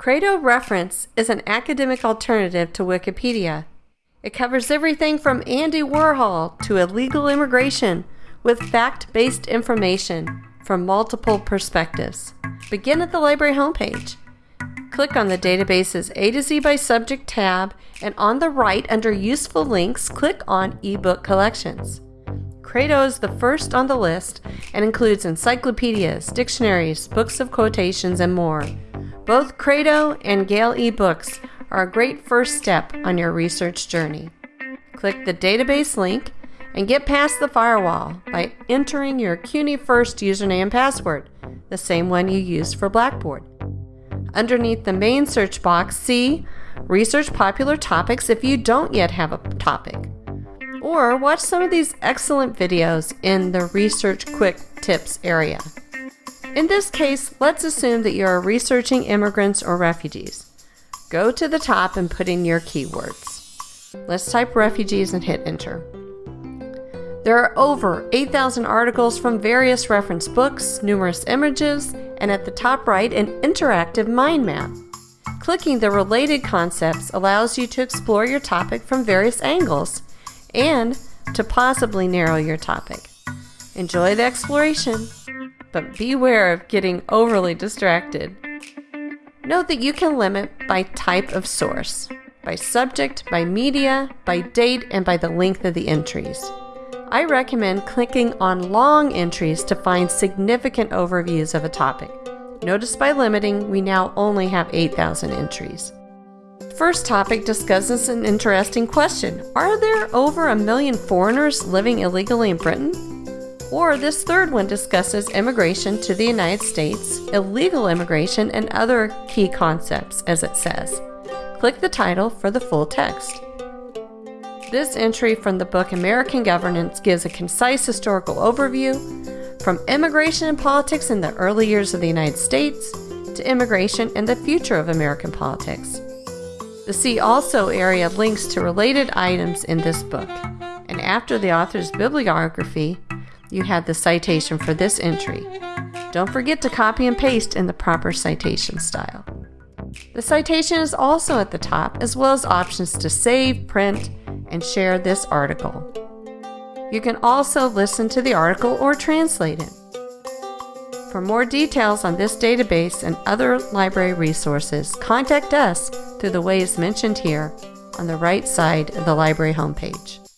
Credo Reference is an academic alternative to Wikipedia. It covers everything from Andy Warhol to illegal immigration with fact-based information from multiple perspectives. Begin at the library homepage. Click on the database's A to Z by Subject tab and on the right under Useful Links, click on eBook Collections. Credo is the first on the list and includes encyclopedias, dictionaries, books of quotations, and more. Both Credo and Gale eBooks are a great first step on your research journey. Click the database link and get past the firewall by entering your CUNY First username and password, the same one you used for Blackboard. Underneath the main search box, see Research Popular Topics if you don't yet have a topic or watch some of these excellent videos in the Research Quick Tips area. In this case, let's assume that you are researching immigrants or refugees. Go to the top and put in your keywords. Let's type refugees and hit enter. There are over 8,000 articles from various reference books, numerous images, and at the top right, an interactive mind map. Clicking the related concepts allows you to explore your topic from various angles and to possibly narrow your topic. Enjoy the exploration, but beware of getting overly distracted. Note that you can limit by type of source, by subject, by media, by date, and by the length of the entries. I recommend clicking on long entries to find significant overviews of a topic. Notice by limiting, we now only have 8,000 entries first topic discusses an interesting question. Are there over a million foreigners living illegally in Britain? Or this third one discusses immigration to the United States, illegal immigration, and other key concepts, as it says. Click the title for the full text. This entry from the book American Governance gives a concise historical overview from immigration and politics in the early years of the United States to immigration and the future of American politics. The See Also area links to related items in this book. And after the author's bibliography, you have the citation for this entry. Don't forget to copy and paste in the proper citation style. The citation is also at the top, as well as options to save, print, and share this article. You can also listen to the article or translate it. For more details on this database and other library resources, contact us through the ways mentioned here on the right side of the library homepage.